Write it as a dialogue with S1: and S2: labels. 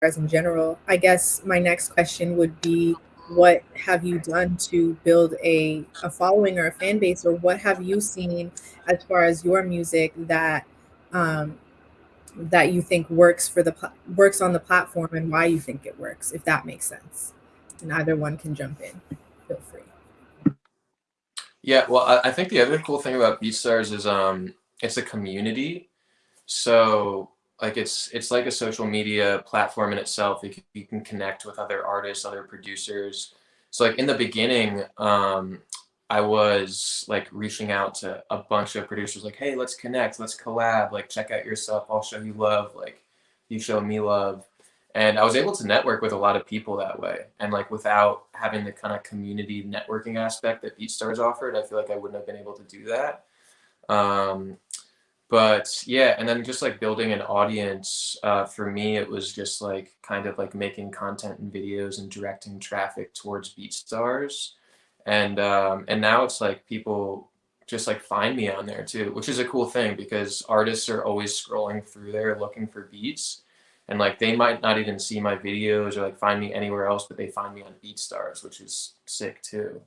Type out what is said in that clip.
S1: in general. I guess my next question would be, what have you done to build a a following or a fan base, or what have you seen as far as your music that, um, that you think works for the works on the platform and why you think it works, if that makes sense? And either one can jump in. Feel free.
S2: Yeah, well, I I think the other cool thing about BeatStars is, um, it's a community. So, like, it's it's like a social media platform in itself. You c you can connect with other artists, other producers. So, like, in the beginning, um, I was, like, reaching out to a bunch of producers like, "Hey, let's connect, let's collab, like, check out your stuff, I'll show you love, like, you show me love." And I was able to network with a lot of people that way, and, like, without having the kinda community networking aspect that BeatStars offered, I feel like I wouldn't have been able to do that. Um, but yeah, and then just, like, building an audience, uh, for me, it was just, like, kind of, like, making content and videos and directing traffic towards BeatStars. And, um, and now it's like people just, like, find me on there too, which is a cool thing because artists are always scrolling through there looking for beats, and, like, they might not even see my videos or, like, find me anywhere else, but they find me on BeatStars, which is sick too.